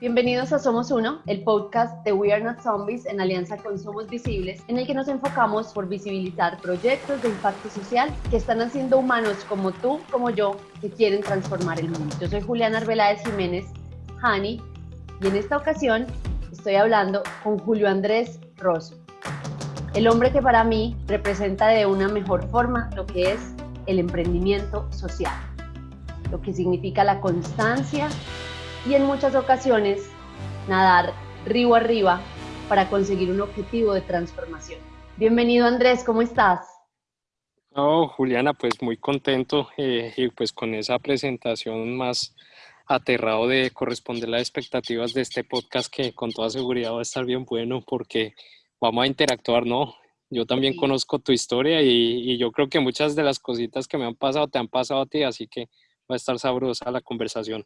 Bienvenidos a Somos Uno, el podcast de We Are Not Zombies en alianza con Somos Visibles, en el que nos enfocamos por visibilizar proyectos de impacto social que están haciendo humanos como tú, como yo, que quieren transformar el mundo. Yo soy Juliana Arbeláez Jiménez, Hani, y en esta ocasión estoy hablando con Julio Andrés Rosso, el hombre que para mí representa de una mejor forma lo que es el emprendimiento social, lo que significa la constancia y en muchas ocasiones nadar río arriba para conseguir un objetivo de transformación. Bienvenido Andrés, ¿cómo estás? Oh, Juliana, pues muy contento eh, y pues con esa presentación más aterrado de corresponder las expectativas de este podcast que con toda seguridad va a estar bien bueno porque vamos a interactuar, ¿no? Yo también conozco tu historia y, y, yo creo que muchas de las cositas que me han pasado te han pasado a ti, así que va a estar sabrosa la conversación.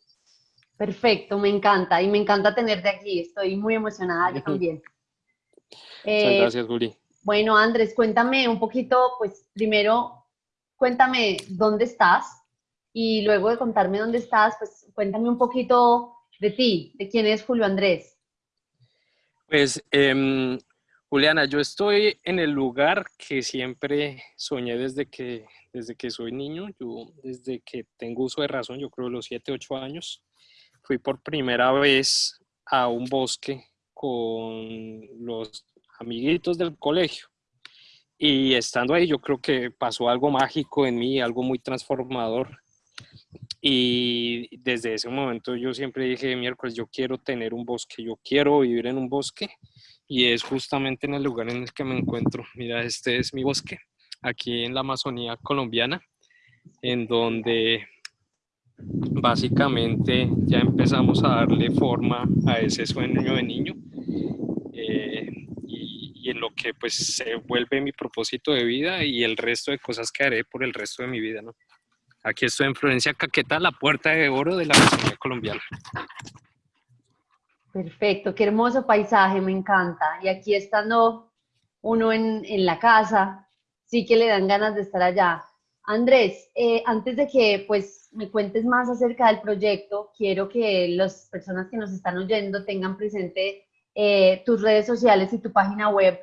Perfecto, me encanta y me encanta tenerte aquí. Estoy muy emocionada yo también. Muchas eh, gracias, Juli. Bueno, Andrés, cuéntame un poquito, pues primero, cuéntame dónde estás y luego de contarme dónde estás, pues cuéntame un poquito de ti, de quién es Julio Andrés. Pues, eh, Juliana, yo estoy en el lugar que siempre soñé desde que, desde que soy niño, yo desde que tengo uso de razón, yo creo los 7, 8 años fui por primera vez a un bosque con los amiguitos del colegio. Y estando ahí yo creo que pasó algo mágico en mí, algo muy transformador. Y desde ese momento yo siempre dije, miércoles, yo quiero tener un bosque, yo quiero vivir en un bosque. Y es justamente en el lugar en el que me encuentro. Mira, este es mi bosque, aquí en la Amazonía colombiana, en donde básicamente ya empezamos a darle forma a ese sueño de niño eh, y, en lo que pues se vuelve mi propósito de vida y el resto de cosas que haré por el resto de mi vida. Aquí estoy en Florencia Caqueta, la puerta de oro de la Amazonía colombiana. Perfecto, qué hermoso paisaje, me encanta. Y aquí estando uno en, en la casa, sí que le dan ganas de estar allá. Andrés, eh, antes de que pues me cuentes más acerca del proyecto, quiero que las personas que nos están oyendo tengan presente eh, tus redes sociales y tu página web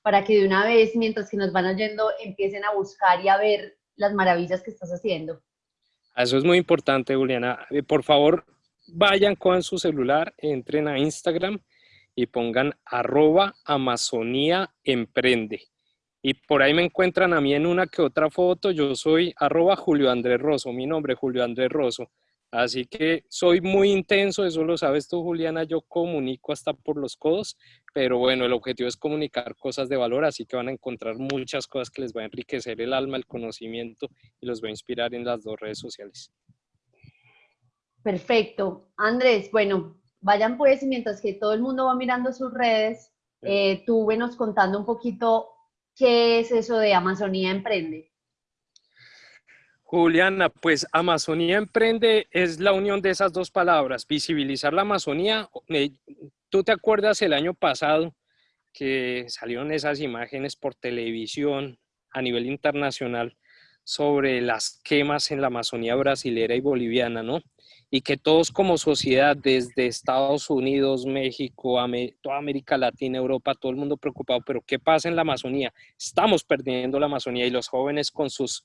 para que de una vez, mientras que nos van oyendo, empiecen a buscar y a ver las maravillas que estás haciendo. Eso es muy importante, Juliana. Eh, por favor, vayan con su celular, entren a Instagram y pongan arroba Amazonía Emprende y por ahí me encuentran a mí en una que otra foto. Yo soy arroba Julio Andrés Rosso, mi nombre es Julio Andrés Rosso. Así que soy muy intenso, eso lo sabes tú, Juliana, yo comunico hasta por los codos, pero bueno, el objetivo es comunicar cosas de valor, así que van a encontrar muchas cosas que les va a enriquecer el alma, el conocimiento y los va a inspirar en las dos redes sociales. Perfecto. Andrés, bueno, vayan pues, mientras que todo el mundo va mirando sus redes, eh, tú venos contando un poquito ¿Qué es eso de Amazonía Emprende? Juliana, pues Amazonía Emprende es la unión de esas dos palabras, visibilizar la Amazonía. ¿Tú te acuerdas el año pasado que salieron esas imágenes por televisión a nivel internacional sobre las quemas en la Amazonía brasilera y boliviana, ¿no? y que todos como sociedad, desde Estados Unidos, México, toda América Latina, Europa, todo el mundo preocupado, pero ¿qué pasa en la Amazonía? Estamos perdiendo la Amazonía y los jóvenes con sus,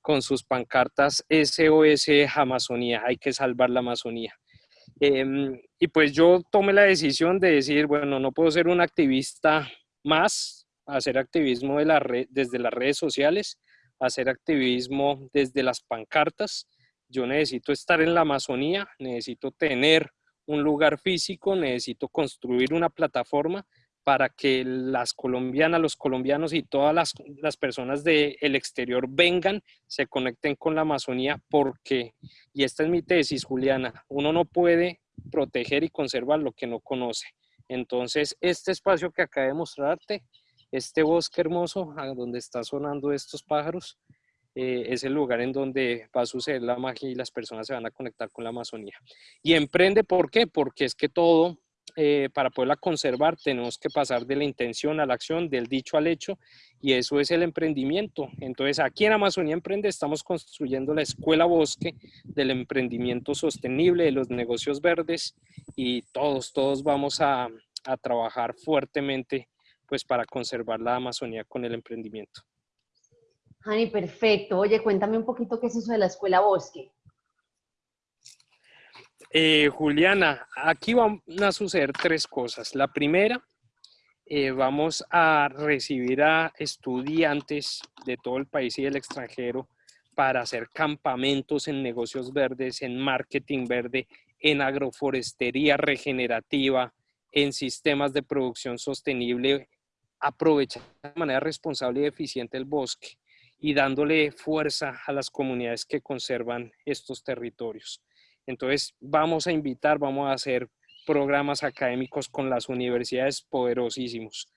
con sus pancartas SOS Amazonía, hay que salvar la Amazonía. Em, y pues yo tomé la decisión de decir, bueno, no puedo ser un activista más, hacer activismo de la red, desde las redes sociales, hacer activismo desde las pancartas, yo necesito estar en la Amazonía, necesito tener un lugar físico, necesito construir una plataforma para que las colombianas, los colombianos y todas las, personas del exterior vengan, se conecten con la Amazonía, porque, y esta es mi tesis, Juliana, uno no puede proteger y conservar lo que no conoce. Entonces, este espacio que acabé de mostrarte, este bosque hermoso, donde están sonando estos pájaros, eh, es el lugar en donde va a suceder la magia y las personas se van a conectar con la Amazonía. Y emprende, ¿por qué? Porque es que todo, eh, para poderla conservar, tenemos que pasar de la intención a la acción, del dicho al hecho, y eso es el emprendimiento. Entonces, aquí en Amazonía Emprende estamos construyendo la escuela bosque del emprendimiento sostenible, de los negocios verdes, y todos, todos vamos a, a trabajar fuertemente pues para conservar la Amazonía con el emprendimiento. Hani, perfecto. Oye, cuéntame un poquito qué es eso de la Escuela Bosque. Eh, Juliana, aquí van a suceder tres cosas. La primera, eh, vamos a recibir a estudiantes de todo el país y del extranjero para hacer campamentos en negocios verdes, en marketing verde, en agroforestería regenerativa, en sistemas de producción sostenible, aprovechar de manera responsable y eficiente el bosque y dándole fuerza a las comunidades que conservan estos territorios. Entonces, vamos a invitar, vamos a hacer programas académicos con las universidades poderosísimos.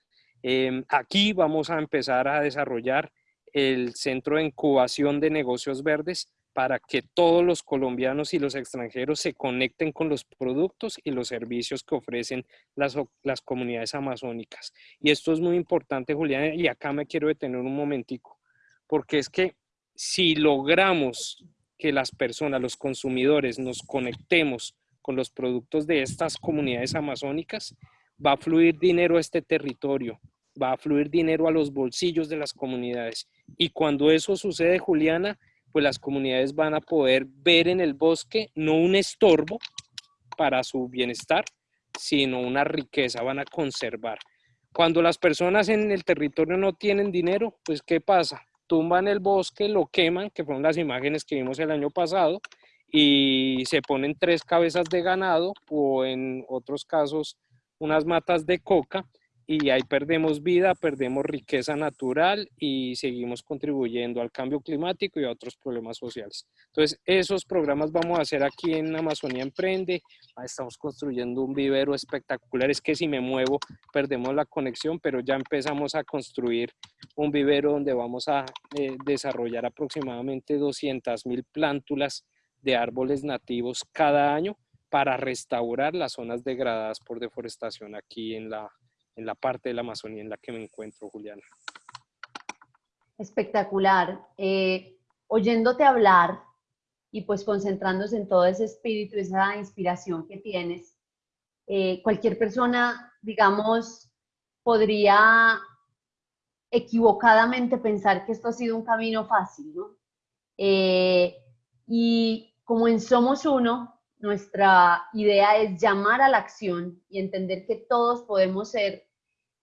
Em, aquí vamos a empezar a desarrollar el Centro de Incubación de Negocios Verdes para que todos los colombianos y los extranjeros se conecten con los productos y los servicios que ofrecen las, las comunidades amazónicas. Y esto es muy importante, Julián, y acá me quiero detener un momentico, porque es que si logramos que las personas, los consumidores, nos conectemos con los productos de estas comunidades amazónicas, va a fluir dinero a este territorio, va a fluir dinero a los bolsillos de las comunidades. Y cuando eso sucede, Juliana, pues las comunidades van a poder ver en el bosque no un estorbo para su bienestar, sino una riqueza, van a conservar. Cuando las personas en el territorio no tienen dinero, pues ¿qué pasa? tumban el bosque, lo queman, que fueron las imágenes que vimos el año pasado, y se ponen tres cabezas de ganado o en otros casos unas matas de coca y ahí perdemos vida, perdemos riqueza natural y seguimos contribuyendo al cambio climático y a otros problemas sociales. Entonces, esos programas vamos a hacer aquí en Amazonía Emprende. Estamos construyendo un vivero espectacular. Es que si me muevo, perdemos la conexión, pero ya empezamos a construir un vivero donde vamos a eh, desarrollar aproximadamente 200 mil plántulas de árboles nativos cada año para restaurar las zonas degradadas por deforestación aquí en la, en la parte de la Amazonía en la que me encuentro, Juliana. Espectacular. Eh, oyéndote hablar y pues concentrándose en todo ese espíritu, esa inspiración que tienes, eh, cualquier persona, digamos, podría equivocadamente pensar que esto ha sido un camino fácil, ¿no? Eh, y como en Somos Uno, nuestra idea es llamar a la acción y entender que todos podemos ser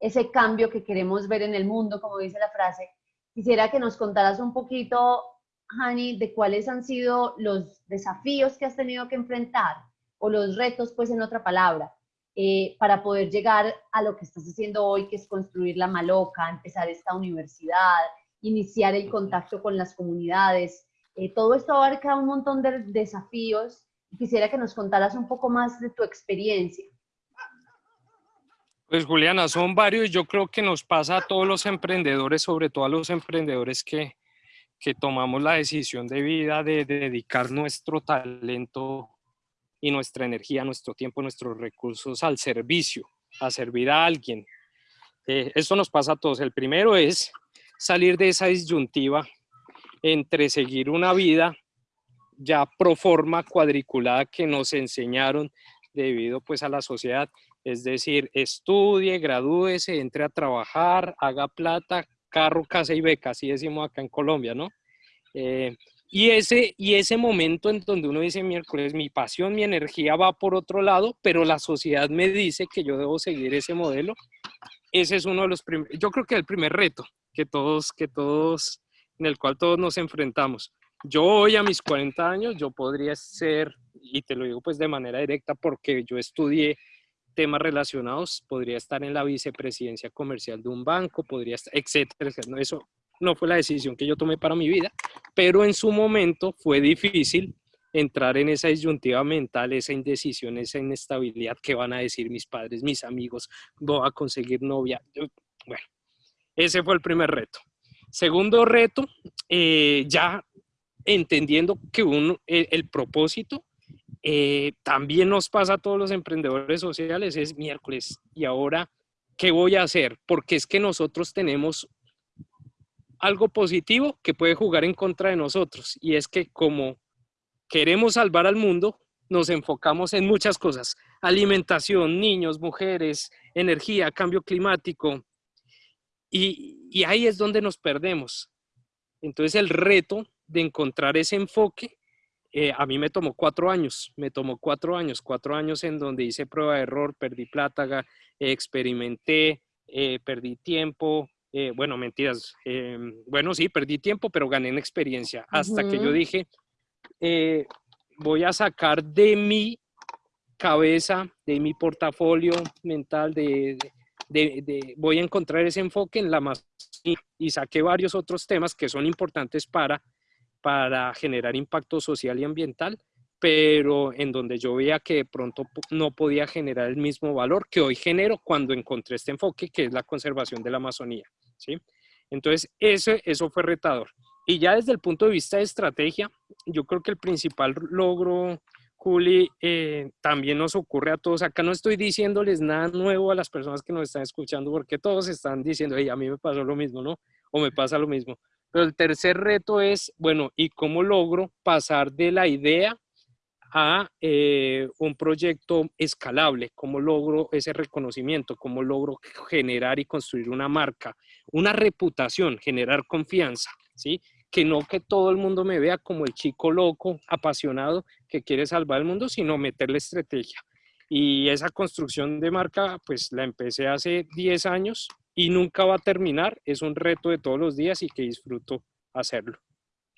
ese cambio que queremos ver en el mundo, como dice la frase. Quisiera que nos contaras un poquito, Hani, de cuáles han sido los desafíos que has tenido que enfrentar o los retos, pues en otra palabra, eh, para poder llegar a lo que estás haciendo hoy, que es construir la Maloca, empezar esta universidad, iniciar el contacto con las comunidades. Eh, todo esto abarca un montón de desafíos quisiera que nos contaras un poco más de tu experiencia. Pues Juliana, son varios, yo creo que nos pasa a todos los emprendedores, sobre todo a los emprendedores que, que tomamos la decisión de vida de, dedicar nuestro talento y nuestra energía, nuestro tiempo, nuestros recursos al servicio, a servir a alguien. Eh, esto nos pasa a todos. El primero es salir de esa disyuntiva entre seguir una vida ya pro forma cuadriculada que nos enseñaron debido pues a la sociedad, es decir, estudie, gradúese, entre a trabajar, haga plata, carro, casa y beca, así decimos acá en Colombia, ¿no? Eh, y, ese, y ese momento en donde uno dice, miércoles, mi pasión, mi energía va por otro lado, pero la sociedad me dice que yo debo seguir ese modelo, ese es uno de los primeros, yo creo que el primer reto que todos, que todos, en el cual todos nos enfrentamos. Yo hoy a mis 40 años, yo podría ser, y te lo digo pues de manera directa porque yo estudié temas relacionados, podría estar en la vicepresidencia comercial de un banco, podría estar, etcétera, Eso no fue la decisión que yo tomé para mi vida, pero en su momento fue difícil entrar en esa disyuntiva mental, esa indecisión, esa inestabilidad que van a decir mis padres, mis amigos, voy a conseguir novia. Bueno, ese fue el primer reto. Segundo reto, eh, ya entendiendo que uno, el, propósito eh, también nos pasa a todos los emprendedores sociales, es miércoles, ¿y ahora qué voy a hacer? Porque es que nosotros tenemos algo positivo que puede jugar en contra de nosotros, y es que como queremos salvar al mundo, nos enfocamos en muchas cosas, alimentación, niños, mujeres, energía, cambio climático, y, y ahí es donde nos perdemos. Entonces el reto de encontrar ese enfoque, eh, a mí me tomó cuatro años, me tomó cuatro años, cuatro años en donde hice prueba de error, perdí plata, experimenté, eh, perdí tiempo, eh, bueno, mentiras, bueno, sí, perdí tiempo, pero gané en experiencia, hasta que yo dije, voy a sacar de mi cabeza, de mi portafolio mental, de, voy a encontrar ese enfoque en la más y saqué varios otros temas que son importantes para, para generar impacto social y ambiental, pero en donde yo veía que de pronto no podía generar el mismo valor que hoy genero cuando encontré este enfoque, que es la conservación de la Amazonía. ¿sí? Entonces, eso, eso fue retador. Y ya desde el punto de vista de estrategia, yo creo que el principal logro Juli, eh, también nos ocurre a todos. Acá no estoy diciéndoles nada nuevo a las personas que nos están escuchando, porque todos están diciendo, hey, a mí me pasó lo mismo, ¿no? O me pasa lo mismo. Pero el tercer reto es, bueno, ¿y cómo logro pasar de la idea a eh, un proyecto escalable? ¿Cómo logro ese reconocimiento? ¿Cómo logro generar y construir una marca? Una reputación, generar confianza, ¿sí? que no que todo el mundo me vea como el chico loco, apasionado, que quiere salvar el mundo, sino meterle estrategia. Y esa construcción de marca, pues la empecé hace 10 años y nunca va a terminar. Es un reto de todos los días y que disfruto hacerlo.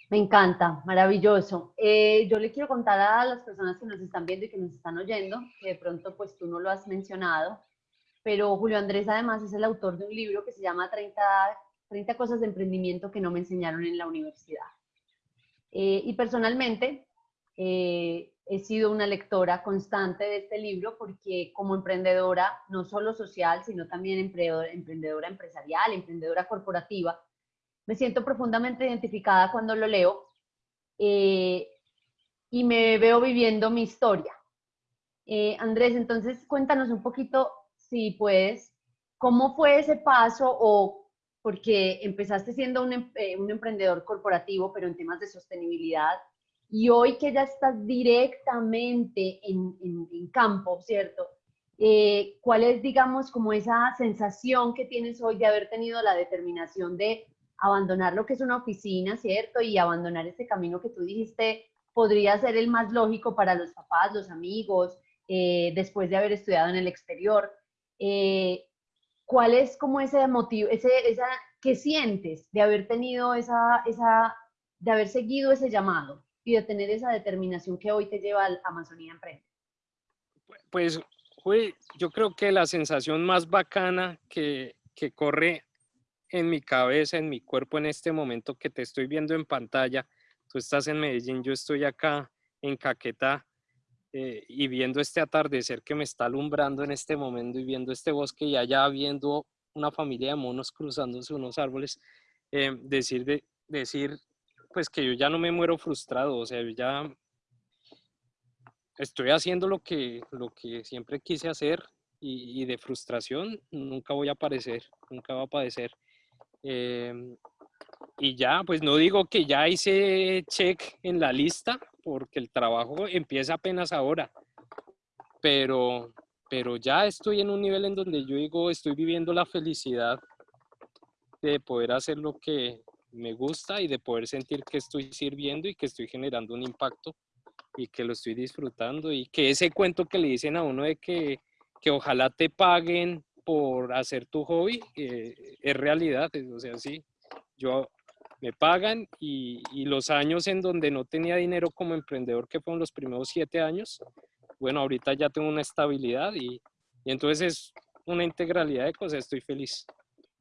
Me encanta, maravilloso. Eh, yo le quiero contar a las personas que nos están viendo y que nos están oyendo, que de pronto pues tú no lo has mencionado, pero Julio Andrés además es el autor de un libro que se llama 30 30 cosas de emprendimiento que no me enseñaron en la universidad. Eh, y personalmente eh, he sido una lectora constante de este libro porque como emprendedora, no solo social, sino también emprendedora, empresarial, emprendedora corporativa, me siento profundamente identificada cuando lo leo eh, y me veo viviendo mi historia. Andrés, entonces cuéntanos un poquito, si puedes, cómo fue ese paso o porque empezaste siendo un, eh, un, emprendedor corporativo, pero en temas de sostenibilidad, y hoy que ya estás directamente en, en, campo, ¿cierto? Eh, ¿Cuál es, digamos, como esa sensación que tienes hoy de haber tenido la determinación de abandonar lo que es una oficina, ¿cierto? Y abandonar ese camino que tú dijiste podría ser el más lógico para los papás, los amigos, eh, después de haber estudiado en el exterior. Eh, ¿cuál es como ese motivo, ese, esa, qué sientes de haber tenido esa, esa, de haber seguido ese llamado y de tener esa determinación que hoy te lleva a Amazonía Emprende? Pues, yo creo que la sensación más bacana que, que corre en mi cabeza, en mi cuerpo en este momento que te estoy viendo en pantalla, tú estás en Medellín, yo estoy acá en Caquetá, eh, y viendo este atardecer que me está alumbrando en este momento y viendo este bosque y allá viendo una familia de monos cruzándose unos árboles, eh, decir, de, decir pues que yo ya no me muero frustrado, o sea, ya estoy haciendo lo que, lo que siempre quise hacer y, de frustración nunca voy a aparecer, nunca va a padecer. Em, y ya, pues no digo que ya hice check en la lista, porque el trabajo empieza apenas ahora, pero, pero ya estoy en un nivel en donde yo digo, estoy viviendo la felicidad de poder hacer lo que me gusta y de poder sentir que estoy sirviendo y que estoy generando un impacto y que lo estoy disfrutando y que ese cuento que le dicen a uno de que, que ojalá te paguen por hacer tu hobby eh, es realidad, o sea, sí, yo me pagan y, los años en donde no tenía dinero como emprendedor, que fueron los primeros siete años, bueno, ahorita ya tengo una estabilidad y, entonces es una integralidad de cosas, estoy feliz.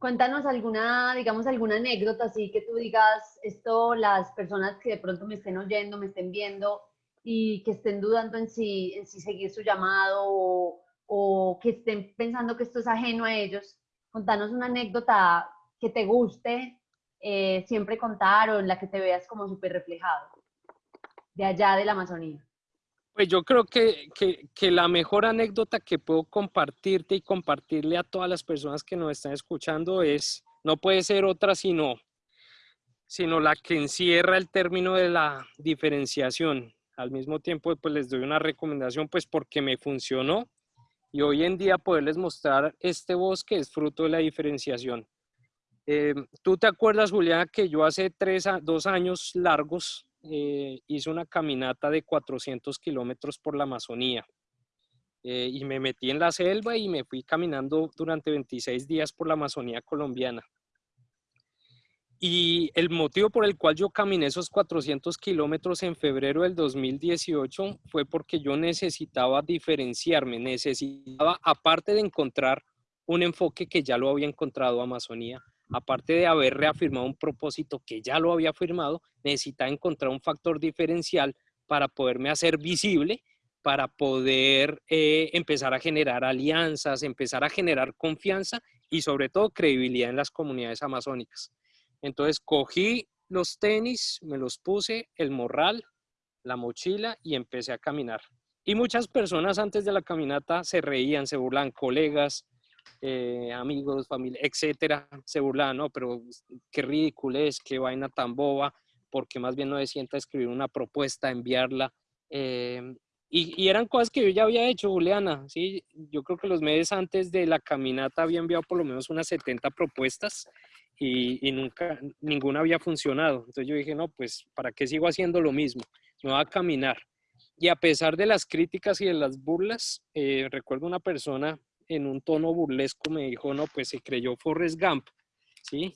Cuéntanos alguna, digamos, alguna anécdota así que tú digas, esto las personas que de pronto me estén oyendo, me estén viendo y que estén dudando en si, en si seguir su llamado o, que estén pensando que esto es ajeno a ellos, contanos una anécdota que te guste eh, siempre contar o en la que te veas como súper reflejado de allá de la Amazonía? Pues yo creo que, que, que, la mejor anécdota que puedo compartirte y compartirle a todas las personas que nos están escuchando es, no puede ser otra sino, sino la que encierra el término de la diferenciación. al mismo tiempo pues les doy una recomendación pues porque me funcionó y hoy en día poderles mostrar este bosque es fruto de la diferenciación. Eh, ¿Tú te acuerdas, Juliana, que yo hace tres, dos años largos eh, hice una caminata de 400 kilómetros por la Amazonía? Eh, y me metí en la selva y me fui caminando durante 26 días por la Amazonía colombiana. Y el motivo por el cual yo caminé esos 400 kilómetros en febrero del 2018 fue porque yo necesitaba diferenciarme, necesitaba, aparte de encontrar un enfoque que ya lo había encontrado Amazonía, aparte de haber reafirmado un propósito que ya lo había firmado, necesitaba encontrar un factor diferencial para poderme hacer visible, para poder eh, empezar a generar alianzas, empezar a generar confianza y sobre todo credibilidad en las comunidades amazónicas. Entonces cogí los tenis, me los puse, el morral, la mochila y empecé a caminar. Y muchas personas antes de la caminata se reían, se burlan, colegas, eh, amigos, familia, etcétera, se burlaban, no, pero qué ridículo es, qué vaina tan boba, porque más bien no se sienta escribir una propuesta, enviarla. Em, y, y, eran cosas que yo ya había hecho, Juliana, ¿sí? Yo creo que los meses antes de la caminata había enviado por lo menos unas 70 propuestas y, nunca, ninguna había funcionado. Entonces yo dije, no, pues, ¿para qué sigo haciendo lo mismo? Me voy a caminar. Y a pesar de las críticas y de las burlas, eh, recuerdo una persona en un tono burlesco me dijo, no, pues se creyó Forrest Gump, ¿sí?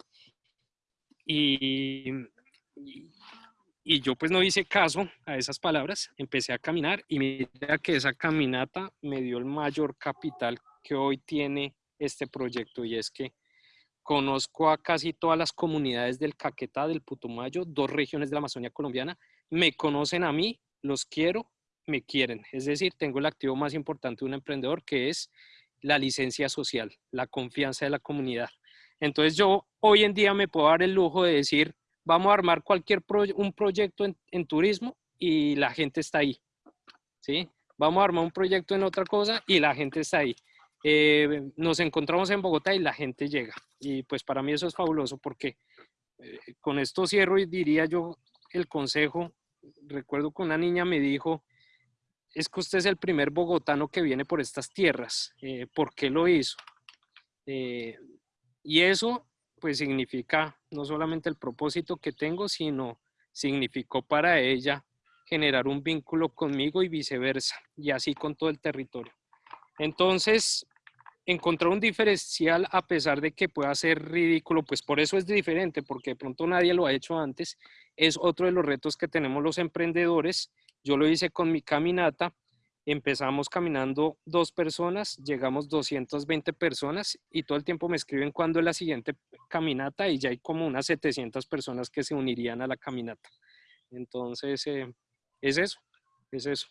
Y, y, yo pues no hice caso a esas palabras, empecé a caminar y mira que esa caminata me dio el mayor capital que hoy tiene este proyecto y es que Conozco a casi todas las comunidades del Caquetá, del Putumayo, dos regiones de la Amazonía colombiana. Me conocen a mí, los quiero, me quieren. Es decir, tengo el activo más importante de un emprendedor que es la licencia social, la confianza de la comunidad. Entonces yo hoy en día me puedo dar el lujo de decir, vamos a armar cualquier un proyecto en, en, turismo y la gente está ahí. ¿sí? Vamos a armar un proyecto en otra cosa y la gente está ahí. Eh, nos encontramos en Bogotá y la gente llega. Y pues para mí eso es fabuloso porque eh, con esto cierro y diría yo el consejo. Recuerdo que una niña me dijo, es que usted es el primer bogotano que viene por estas tierras. Eh, ¿Por qué lo hizo? y eso pues significa no solamente el propósito que tengo, sino significó para ella generar un vínculo conmigo y viceversa, y así con todo el territorio. Entonces, encontrar un diferencial a pesar de que pueda ser ridículo, pues por eso es diferente, porque de pronto nadie lo ha hecho antes, es otro de los retos que tenemos los emprendedores. Yo lo hice con mi caminata, empezamos caminando dos personas, llegamos 220 personas y todo el tiempo me escriben cuándo es la siguiente caminata y ya hay como unas 700 personas que se unirían a la caminata. Entonces, eh, es eso, es eso.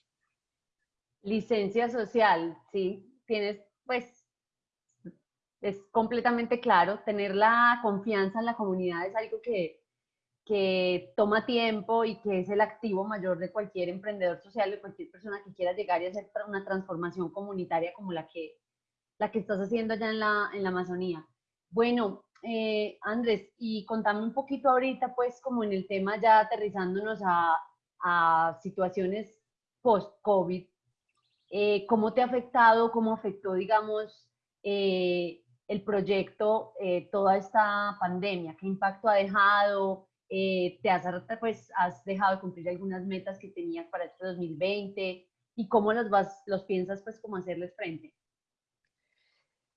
Licencia social, sí, tienes pues es completamente claro. Tener la confianza en la comunidad es algo que, que toma tiempo y que es el activo mayor de cualquier emprendedor social, de cualquier persona que quiera llegar y hacer una transformación comunitaria como la que, la que estás haciendo allá en la, en la Amazonía. Bueno, eh, Andrés, y contame un poquito ahorita, pues, como en el tema ya aterrizándonos a, a situaciones post-COVID, eh, ¿cómo te ha afectado, cómo afectó, digamos, eh, el proyecto eh, toda esta pandemia? ¿Qué impacto ha dejado? Eh, ¿Te has, pues, has dejado de cumplir algunas metas que tenías para este 2020? ¿Y cómo los, vas, los piensas, pues, hacerles frente?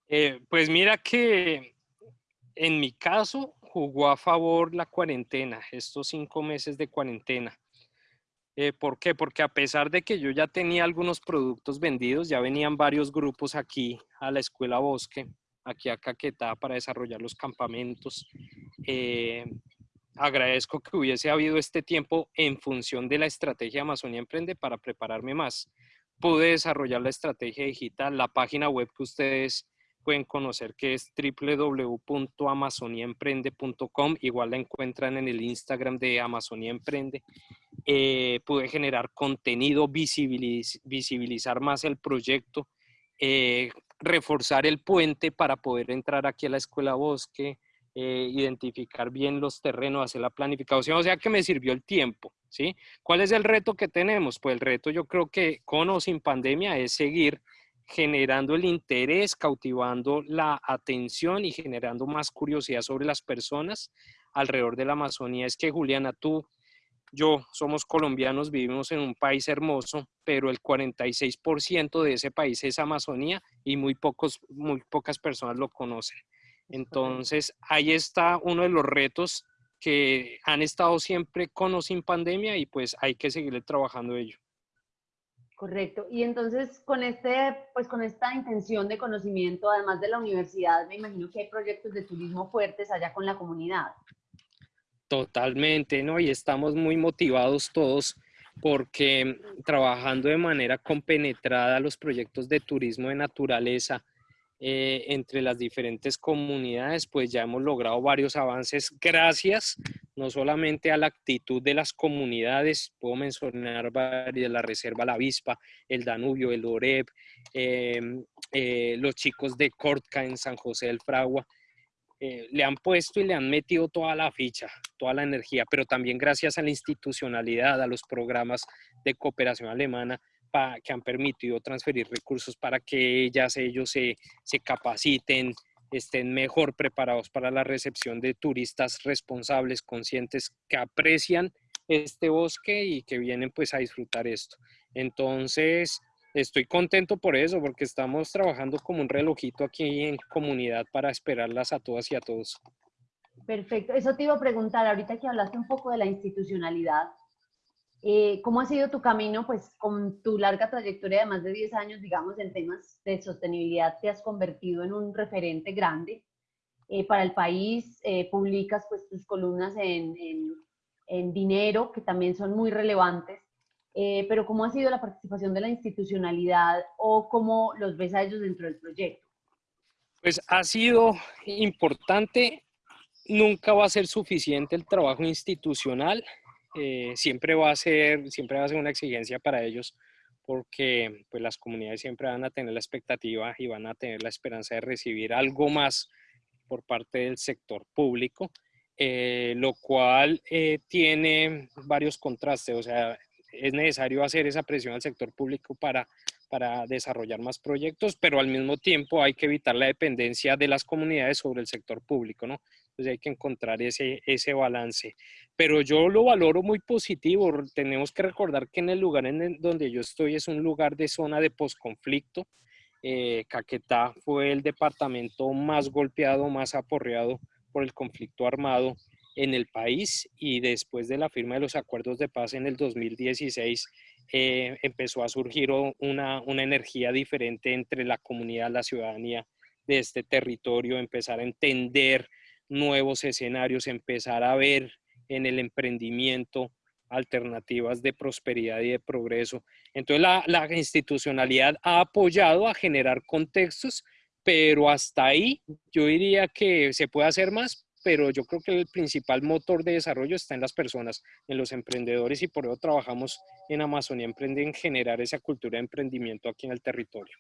Eh, pues mira que en mi caso jugó a favor la cuarentena, estos cinco meses de cuarentena. ¿Por qué? Porque a pesar de que yo ya tenía algunos productos vendidos, ya venían varios grupos aquí a la Escuela Bosque, aquí a Caquetá para desarrollar los campamentos. Eh, agradezco que hubiese habido este tiempo en función de la estrategia Amazonía Emprende para prepararme más. Pude desarrollar la estrategia digital, la página web que ustedes pueden conocer que es www.amazoniaemprende.com, igual la encuentran en el Instagram de Amazonía Emprende. Eh, pude generar contenido, visibilizar más el proyecto, eh, reforzar el puente para poder entrar aquí a la Escuela Bosque, eh, identificar bien los terrenos, hacer la planificación, o sea que me sirvió el tiempo, ¿sí? ¿Cuál es el reto que tenemos? Pues el reto yo creo que con o sin pandemia es seguir generando el interés, cautivando la atención y generando más curiosidad sobre las personas alrededor de la Amazonía. Es que Juliana, tú, yo somos colombianos, vivimos en un país hermoso, pero el 46% de ese país es Amazonía y muy, pocos, muy pocas personas lo conocen. Entonces, ahí está uno de los retos que han estado siempre con o sin pandemia y pues hay que seguirle trabajando ello. Correcto. Y entonces con este, pues con esta intención de conocimiento, además de la universidad, me imagino que hay proyectos de turismo fuertes allá con la comunidad. Totalmente, ¿no? Y estamos muy motivados todos porque trabajando de manera compenetrada los proyectos de turismo de naturaleza, eh, entre las diferentes comunidades, pues ya hemos logrado varios avances gracias no solamente a la actitud de las comunidades, puedo mencionar varias, la Reserva La Avispa, el Danubio, el Oreb, em, eh, los chicos de Cortca en San José del Fragua, eh, le han puesto y le han metido toda la ficha, toda la energía, pero también gracias a la institucionalidad, a los programas de cooperación alemana, que han permitido transferir recursos para que ellas, ellos se, se capaciten, estén mejor preparados para la recepción de turistas responsables, conscientes, que aprecian este bosque y que vienen pues a disfrutar esto. Entonces, estoy contento por eso, porque estamos trabajando como un relojito aquí en comunidad para esperarlas a todas y a todos. Perfecto. Eso te iba a preguntar, ahorita que hablaste un poco de la institucionalidad, eh, ¿Cómo ha sido tu camino, pues, con tu larga trayectoria de más de 10 años, digamos, en temas de sostenibilidad, te has convertido en un referente grande eh, para el país, eh, publicas, pues, tus columnas en, en, dinero, que también son muy relevantes, pero ¿cómo ha sido la participación de la institucionalidad o cómo los ves a ellos dentro del proyecto? Pues ha sido importante, nunca va a ser suficiente el trabajo institucional, eh, siempre, va a ser, siempre va a ser una exigencia para ellos porque pues, las comunidades siempre van a tener la expectativa y van a tener la esperanza de recibir algo más por parte del sector público, eh, lo cual eh, tiene varios contrastes, o sea, es necesario hacer esa presión al sector público para, para desarrollar más proyectos, pero al mismo tiempo hay que evitar la dependencia de las comunidades sobre el sector público, ¿no? Entonces hay que encontrar ese, ese balance. Pero yo lo valoro muy positivo. Tenemos que recordar que en el lugar en donde yo estoy es un lugar de zona de posconflicto. Eh, Caquetá fue el departamento más golpeado, más aporreado por el conflicto armado en el país y después de la firma de los acuerdos de paz en el 2016 eh, empezó a surgir una, una energía diferente entre la comunidad, la ciudadanía de este territorio, empezar a entender nuevos escenarios, empezar a ver en el emprendimiento alternativas de prosperidad y de progreso. Entonces la, institucionalidad ha apoyado a generar contextos, pero hasta ahí yo diría que se puede hacer más, pero yo creo que el principal motor de desarrollo está en las personas, en los emprendedores y por eso trabajamos en Amazonía Emprende en generar esa cultura de emprendimiento aquí en el territorio.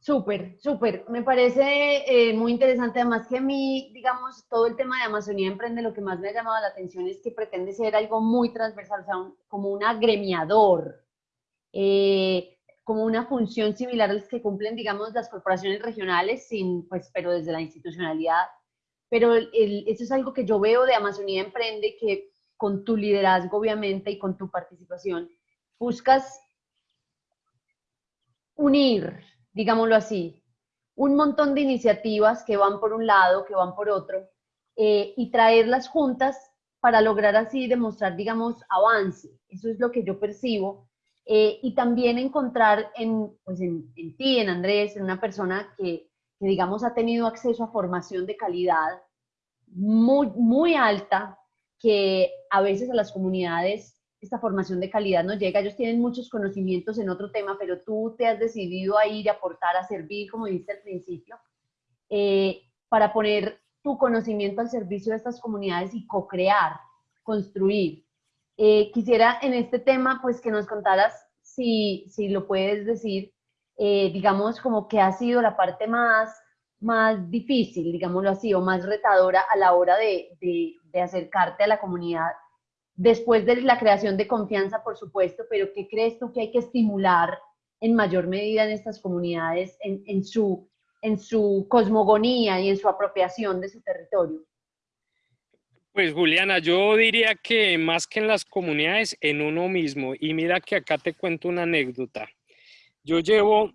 Súper, súper. Me parece eh, muy interesante, además que a mí, digamos, todo el tema de Amazonía Emprende, lo que más me ha llamado la atención es que pretende ser algo muy transversal, o sea, como un agremiador, eh, como una función similar a las que cumplen, digamos, las corporaciones regionales, sin, pues, pero desde la institucionalidad. Pero eso es algo que yo veo de Amazonía Emprende, que con tu liderazgo, obviamente, y con tu participación, buscas unir digámoslo así, un montón de iniciativas que van por un lado, que van por otro, eh, y traerlas juntas para lograr así demostrar, digamos, avance. Eso es lo que yo percibo. Eh, y también encontrar en, pues en, ti, en Andrés, en una persona que, que, digamos, ha tenido acceso a formación de calidad muy, muy alta, que a veces a las comunidades esta formación de calidad no llega. Ellos tienen muchos conocimientos en otro tema, pero tú te has decidido a ir a aportar, a servir, como dijiste al principio, eh, para poner tu conocimiento al servicio de estas comunidades y co-crear, construir. Eh, quisiera en este tema, pues que nos contaras, si, si lo puedes decir, eh, digamos, como que ha sido la parte más más difícil, digámoslo así, o más retadora a la hora de, de, acercarte a la comunidad después de la creación de confianza, por supuesto, pero ¿qué crees tú que hay que estimular en mayor medida en estas comunidades, en, su, en su cosmogonía y en su apropiación de su territorio? Pues Juliana, yo diría que más que en las comunidades, en uno mismo. Y mira que acá te cuento una anécdota. Yo llevo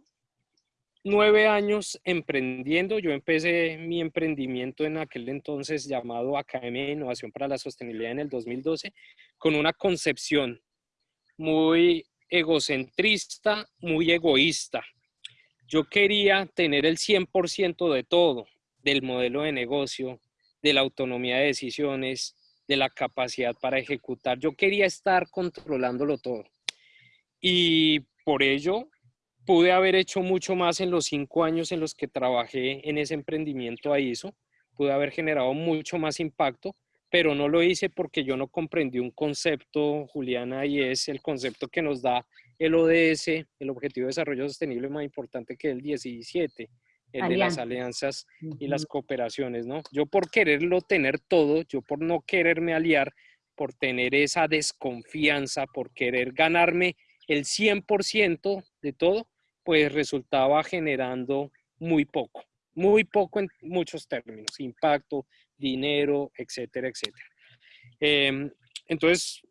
nueve años emprendiendo. Yo empecé mi emprendimiento en aquel entonces llamado Academia de Innovación para la Sostenibilidad en el 2012 con una concepción muy egocentrista, muy egoísta. Yo quería tener el 100% de todo, del modelo de negocio, de la autonomía de decisiones, de la capacidad para ejecutar. Yo quería estar controlándolo todo. Y por ello pude haber hecho mucho más en los cinco años en los que trabajé en ese emprendimiento a ISO. Pude haber generado mucho más impacto, pero no lo hice porque yo no comprendí un concepto, Juliana, y es el concepto que nos da el ODS, el Objetivo de Desarrollo Sostenible más importante que el 17, el de las alianzas y las cooperaciones, ¿no? Yo por quererlo tener todo, yo por no quererme aliar, por tener esa desconfianza, por querer ganarme el 100% de todo, pues resultaba generando muy poco, muy poco en muchos términos, impacto, dinero, etcétera, etcétera. Em, entonces,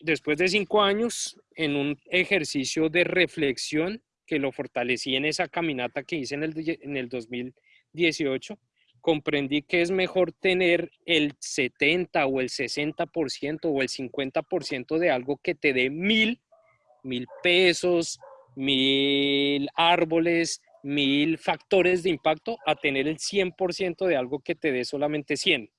después de cinco años, en un ejercicio de reflexión, que lo fortalecí en esa caminata que hice en el, en el 2018, comprendí que es mejor tener el 70 o el 60% o el 50% de algo que te dé mil, mil pesos, mil árboles, mil factores de impacto, a tener el 100% de algo que te dé solamente 100.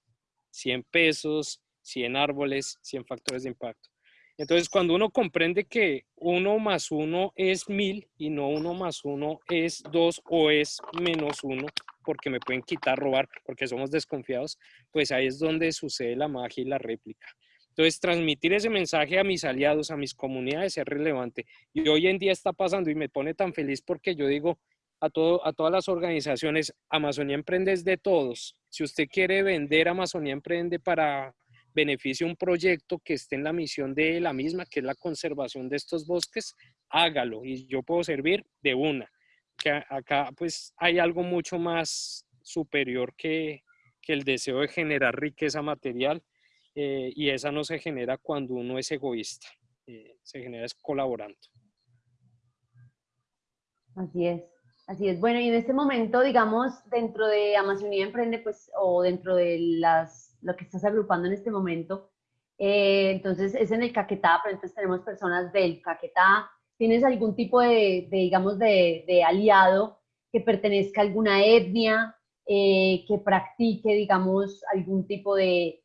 100 pesos, 100 árboles, 100 factores de impacto. Entonces, cuando uno comprende que uno más uno es mil y no uno más uno es dos o es menos uno, porque me pueden quitar, robar, porque somos desconfiados, pues ahí es donde sucede la magia y la réplica. Entonces, transmitir ese mensaje a mis aliados, a mis comunidades es relevante. Y hoy en día está pasando y me pone tan feliz porque yo digo a, todo, a todas las organizaciones, Amazonía Emprende es de todos. Si usted quiere vender Amazonía Emprende para beneficie un proyecto que esté en la misión de la misma, que es la conservación de estos bosques, hágalo y yo puedo servir de una. Que acá pues hay algo mucho más superior que, que el deseo de generar riqueza material eh, y esa no se genera cuando uno es egoísta, eh, se genera es colaborando. Así es. Así es. Bueno, y en este momento, digamos, dentro de Amazonía Emprende, pues, o dentro de las lo que estás agrupando en este momento. Eh, entonces es en el Caquetá, pero entonces tenemos personas del Caquetá. ¿Tienes algún tipo de, digamos, de, aliado que pertenezca a alguna etnia, eh, que practique, digamos, algún tipo de,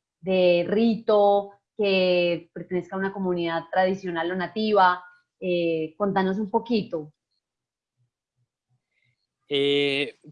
rito, que pertenezca a una comunidad tradicional o nativa? Eh, contanos un poquito.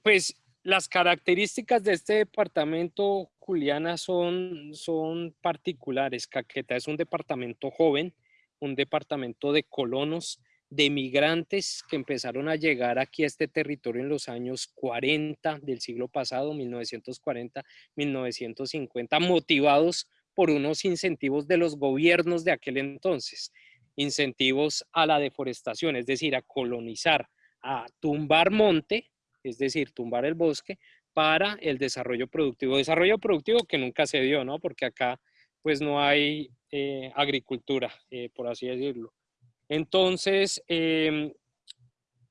pues las características de este departamento, Juliana, son, son particulares. Caqueta es un departamento joven, un departamento de colonos, de migrantes que empezaron a llegar aquí a este territorio en los años 40 del siglo pasado, 1940, 1950, motivados por unos incentivos de los gobiernos de aquel entonces, incentivos a la deforestación, es decir, a colonizar, a tumbar monte es decir, tumbar el bosque para el desarrollo productivo. Desarrollo productivo que nunca se dio, ¿no? Porque acá pues no hay eh, agricultura, eh, por así decirlo. Entonces, em,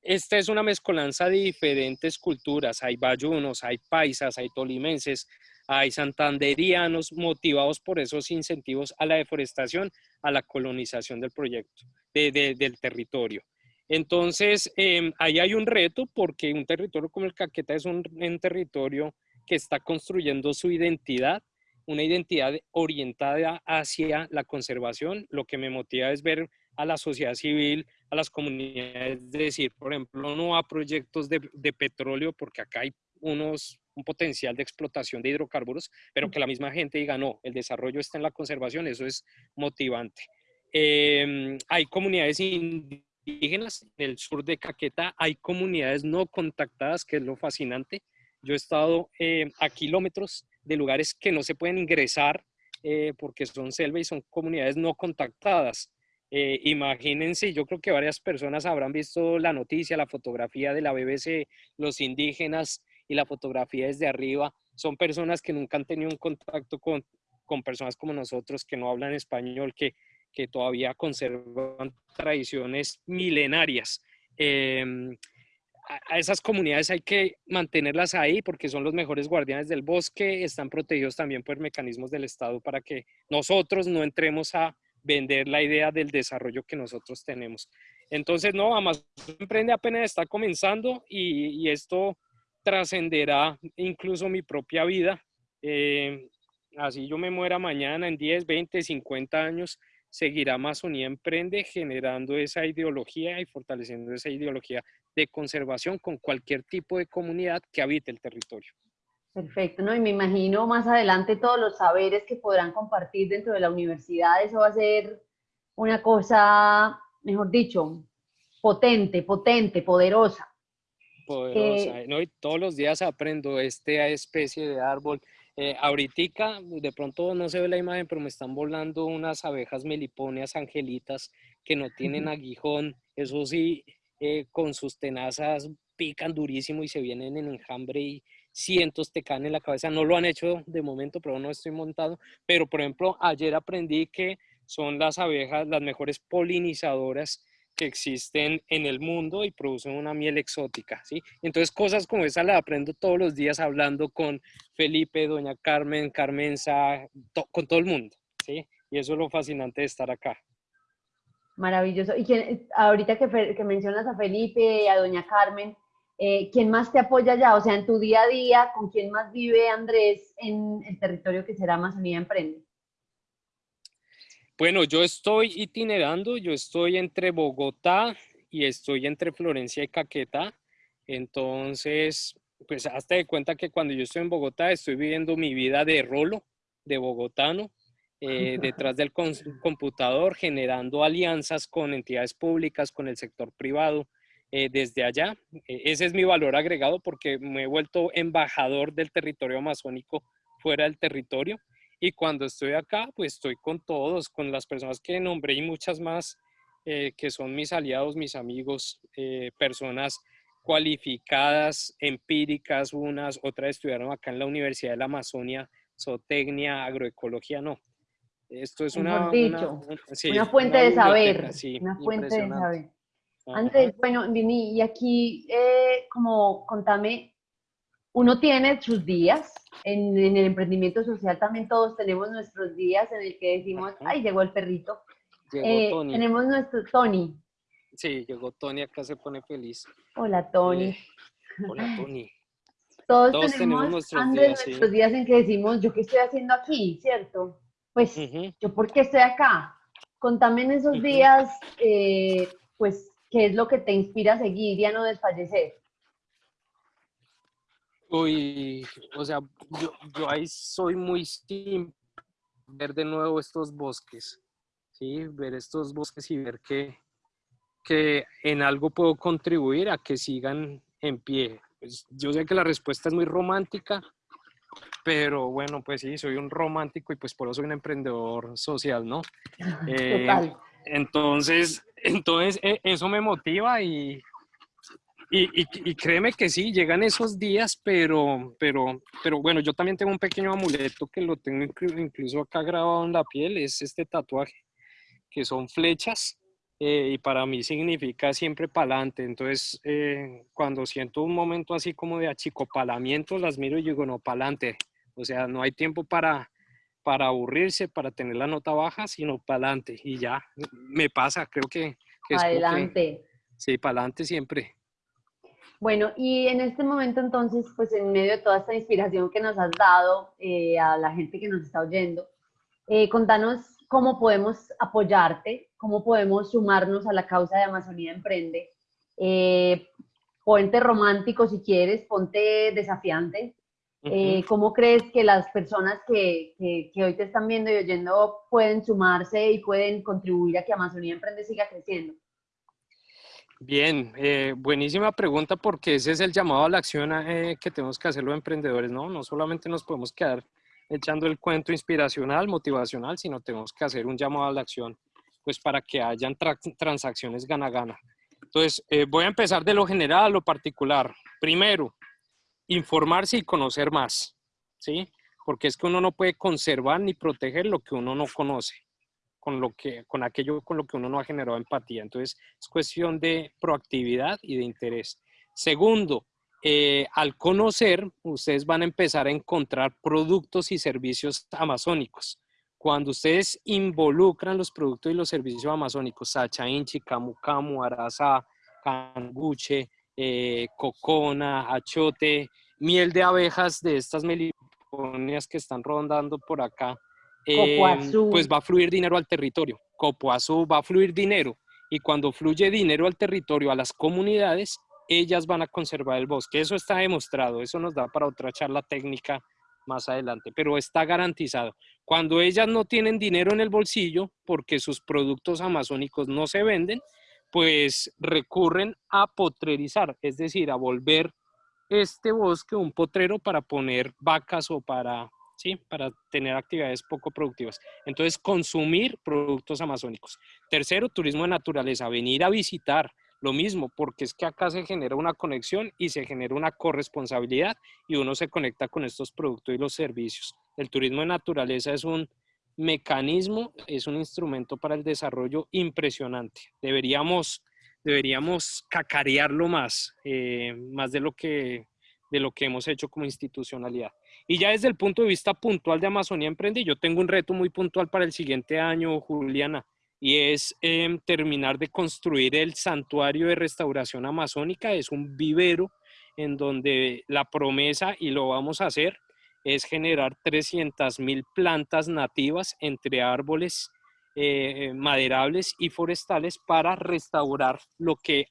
esta es una mezcolanza de diferentes culturas. Hay bayunos, hay paisas, hay tolimenses, hay santanderianos motivados por esos incentivos a la deforestación, a la colonización del proyecto, del territorio. Entonces, em, ahí hay un reto porque un territorio como el Caqueta es un, territorio que está construyendo su identidad, una identidad orientada hacia la conservación. Lo que me motiva es ver a la sociedad civil, a las comunidades, decir, por ejemplo, no a proyectos de, petróleo, porque acá hay unos, un potencial de explotación de hidrocarburos, pero que la misma gente diga, no, el desarrollo está en la conservación, eso es motivante. Em, hay comunidades indígenas, en el sur de Caquetá hay comunidades no contactadas, que es lo fascinante. Yo he estado eh, a kilómetros de lugares que no se pueden ingresar eh, porque son selva y son comunidades no contactadas. Eh, imagínense, yo creo que varias personas habrán visto la noticia, la fotografía de la BBC, los indígenas y la fotografía desde arriba. Son personas que nunca han tenido un contacto con, con personas como nosotros que no hablan español, que, que todavía conservan tradiciones milenarias. Em, a esas comunidades hay que mantenerlas ahí porque son los mejores guardianes del bosque, están protegidos también por mecanismos del Estado para que nosotros no entremos a vender la idea del desarrollo que nosotros tenemos. Entonces, no, Amazon Emprende apenas está comenzando y, esto trascenderá incluso mi propia vida. Eh, así yo me muera mañana en 10, 20, 50 años, seguirá Amazonía Emprende generando esa ideología y fortaleciendo esa ideología de conservación con cualquier tipo de comunidad que habite el territorio. Perfecto, ¿no? Y me imagino más adelante todos los saberes que podrán compartir dentro de la universidad, eso va a ser una cosa, mejor dicho, potente, potente, poderosa. Poderosa, eh, ¿no? Y todos los días aprendo esta especie de árbol. Eh, ahorita, de pronto no se ve la imagen, pero me están volando unas abejas meliponias angelitas que no tienen aguijón. Eso sí, eh, con sus tenazas pican durísimo y se vienen en enjambre y cientos te caen en la cabeza. No lo han hecho de momento, pero no estoy montado. Pero, por ejemplo, ayer aprendí que son las abejas las mejores polinizadoras que existen en el mundo y producen una miel exótica, ¿sí? Entonces, cosas como esa las aprendo todos los días hablando con Felipe, doña Carmen, Carmenza, con todo el mundo, ¿sí? Y eso es lo fascinante de estar acá. Maravilloso. Y quién, ahorita que, que mencionas a Felipe y a doña Carmen, eh, ¿quién más te apoya ya? O sea, en tu día a día, ¿con quién más vive Andrés en el territorio que será Amazonía Emprende? Bueno, yo estoy itinerando, yo estoy entre Bogotá y estoy entre Florencia y Caquetá. Entonces, pues hasta de cuenta que cuando yo estoy en Bogotá estoy viviendo mi vida de rolo, de bogotano, eh, detrás del computador, generando alianzas con entidades públicas, con el sector privado, eh, desde allá. E, ese es mi valor agregado porque me he vuelto embajador del territorio amazónico fuera del territorio. Y cuando estoy acá, pues estoy con todos, con las personas que nombré y muchas más, eh, que son mis aliados, mis amigos, eh, personas cualificadas, empíricas, unas, otras estudiaron acá en la Universidad de la Amazonia, zootecnia, agroecología, no. Esto es una, una, fuente de saber. una fuente de saber. Andrés, bueno, Vini, y aquí, eh, como contame, uno tiene sus días, en, el emprendimiento social también todos tenemos nuestros días en el que decimos, ay, llegó el perrito. Llegó eh, Tony. Tenemos nuestro Tony. Sí, llegó Tony, acá se pone feliz. Hola, Tony. Eh, hola, Tony. Todos, tenemos, nuestros, días, nuestros días en que decimos, ¿yo qué estoy haciendo aquí? ¿Cierto? Pues, ¿yo por qué estoy acá? Contame en esos días, pues, ¿Qué es lo que te inspira a seguir y a no desfallecer? Uy, o sea, yo, ahí soy muy simple, ver de nuevo estos bosques, ¿sí? Ver estos bosques y ver que, que en algo puedo contribuir a que sigan en pie. Pues, yo sé que la respuesta es muy romántica, pero bueno, pues sí, soy un romántico y pues por eso soy un emprendedor social, ¿no? Total. Eh, entonces, entonces e, eso me motiva y, y, créeme que sí, llegan esos días, pero, pero, pero bueno, yo también tengo un pequeño amuleto que lo tengo incluso acá grabado en la piel, es este tatuaje, que son flechas. Eh, y para mí significa siempre para adelante. Entonces, eh, cuando siento un momento así como de achicopalamiento, las miro y digo, no, para adelante. O sea, no hay tiempo para, para aburrirse, para tener la nota baja, sino para adelante. Y ya, me pasa, creo que... que adelante. sí, para adelante siempre. Bueno, y en este momento entonces, pues en medio de toda esta inspiración que nos has dado eh, a la gente que nos está oyendo, eh, contanos cómo podemos apoyarte, cómo podemos sumarnos a la causa de Amazonía Emprende. Eh, ponte romántico si quieres, ponte desafiante, eh, ¿Cómo crees que las personas que, que, hoy te están viendo y oyendo pueden sumarse y pueden contribuir a que Amazonía Emprende siga creciendo? Bien, eh, buenísima pregunta porque ese es el llamado a la acción eh, que tenemos que hacer los emprendedores, ¿no? No solamente nos podemos quedar echando el cuento inspiracional, motivacional, sino tenemos que hacer un llamado a la acción, pues para que hayan transacciones gana-gana. Entonces, eh, voy a empezar de lo general a lo particular. Primero, informarse y conocer más, ¿sí? Porque es que uno no puede conservar ni proteger lo que uno no conoce con, lo que, con aquello con lo que uno no ha generado empatía. Entonces, es cuestión de proactividad y de interés. Segundo, eh, al conocer, ustedes van a empezar a encontrar productos y servicios amazónicos. Cuando ustedes involucran los productos y los servicios amazónicos, Sacha Inchi, Camu Camu, Arasa, Canguche, eh, Cocona, Achote, miel de abejas de estas meliponias que están rondando por acá, Em, pues va a fluir dinero al territorio. Copoazú va a fluir dinero y cuando fluye dinero al territorio, a las comunidades, ellas van a conservar el bosque. Eso está demostrado, eso nos da para otra charla técnica más adelante, pero está garantizado. Cuando ellas no tienen dinero en el bolsillo porque sus productos amazónicos no se venden, pues recurren a potrerizar, es decir, a volver este bosque un potrero para poner vacas o para ¿sí? Para tener actividades poco productivas. Entonces, consumir productos amazónicos. Tercero, turismo de naturaleza, venir a visitar. Lo mismo, porque es que acá se genera una conexión y se genera una corresponsabilidad y uno se conecta con estos productos y los servicios. El turismo de naturaleza es un mecanismo, es un instrumento para el desarrollo impresionante. Deberíamos, deberíamos cacarearlo más, eh, más de lo, que, de lo que hemos hecho como institucionalidad. Y ya desde el punto de vista puntual de Amazonía Emprende, yo tengo un reto muy puntual para el siguiente año, Juliana, y es em, terminar de construir el santuario de restauración amazónica. Es un vivero en donde la promesa, y lo vamos a hacer, es generar 300 mil plantas nativas entre árboles eh, maderables y forestales para restaurar lo que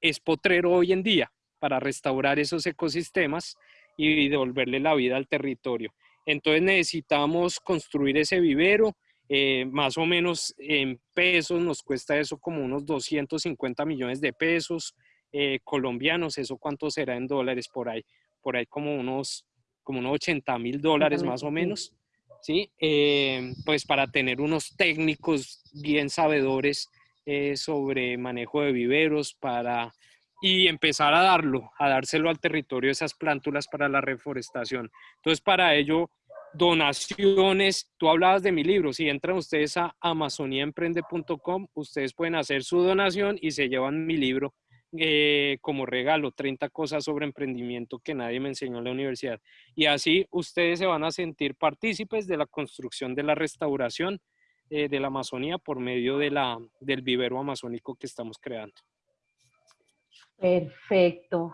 es potrero hoy en día, para restaurar esos ecosistemas y devolverle la vida al territorio. Entonces necesitamos construir ese vivero, eh, más o menos en pesos nos cuesta eso como unos 250 millones de pesos eh, colombianos, eso cuánto será en dólares por ahí, por ahí como unos, como unos 80 mil dólares más o menos, ¿sí? Eh, pues para tener unos técnicos bien sabedores sobre manejo de viveros, para y empezar a darlo, a dárselo al territorio esas plántulas para la reforestación. Entonces, para ello, donaciones, tú hablabas de mi libro, si entran ustedes a amazoniaemprende.com, ustedes pueden hacer su donación y se llevan mi libro eh, como regalo, 30 cosas sobre emprendimiento que nadie me enseñó en la universidad. Y así ustedes se van a sentir partícipes de la construcción de la restauración eh, de la Amazonía por medio de la, del vivero amazónico que estamos creando. Perfecto.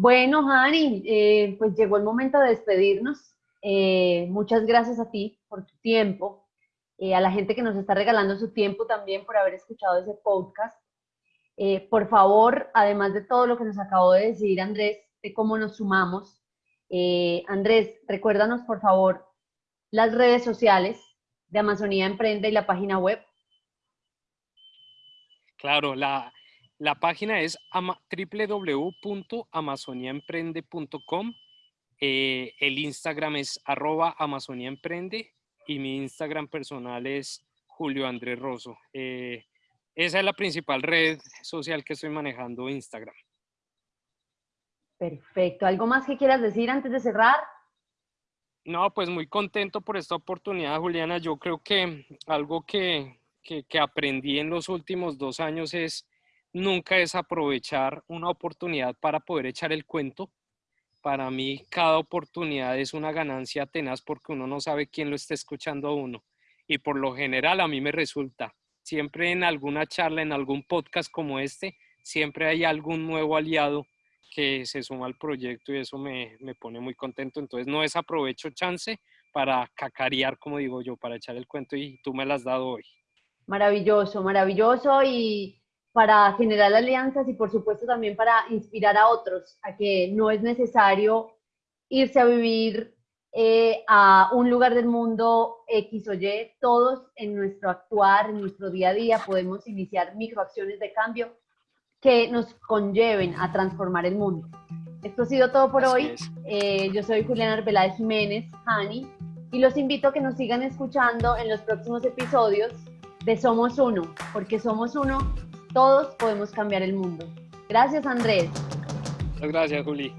Bueno, Hani, eh, pues llegó el momento de despedirnos. Eh, muchas gracias a ti por tu tiempo, eh, a la gente que nos está regalando su tiempo también por haber escuchado ese podcast. Por favor, además de todo lo que nos acabó de decir Andrés, de cómo nos sumamos, Andrés, recuérdanos por favor las redes sociales de Amazonía Emprende y la página web. Claro, la, la página es www.amazoniaemprende.com. Eh, el Instagram es arroba amazoniaemprende y mi Instagram personal es Julio Andrés Rosso. Eh, esa es la principal red social que estoy manejando, Instagram. Perfecto. ¿Algo más que quieras decir antes de cerrar? No, pues muy contento por esta oportunidad, Juliana. Yo creo que algo que, que aprendí en los últimos dos años es nunca es aprovechar una oportunidad para poder echar el cuento. Para mí, cada oportunidad es una ganancia tenaz porque uno no sabe quién lo está escuchando a uno. Y por lo general a mí me resulta, siempre en alguna charla, en algún podcast como este, siempre hay algún nuevo aliado que se suma al proyecto y eso me, me pone muy contento. Entonces no desaprovecho chance para cacarear, como digo yo, para echar el cuento y tú me lo has dado hoy. Maravilloso, maravilloso y para generar alianzas y por supuesto también para inspirar a otros a que no es necesario irse a vivir eh, a un lugar del mundo X o Y, todos en nuestro actuar, en nuestro día a día podemos iniciar microacciones de cambio que nos conlleven a transformar el mundo. Esto ha sido todo por hoy. Eh, yo soy Juliana Arbeláez Jiménez, Hani, y los invito a que nos sigan escuchando en los próximos episodios de Somos Uno, porque somos uno, todos podemos cambiar el mundo. Gracias, Andrés. Muchas gracias, Juli.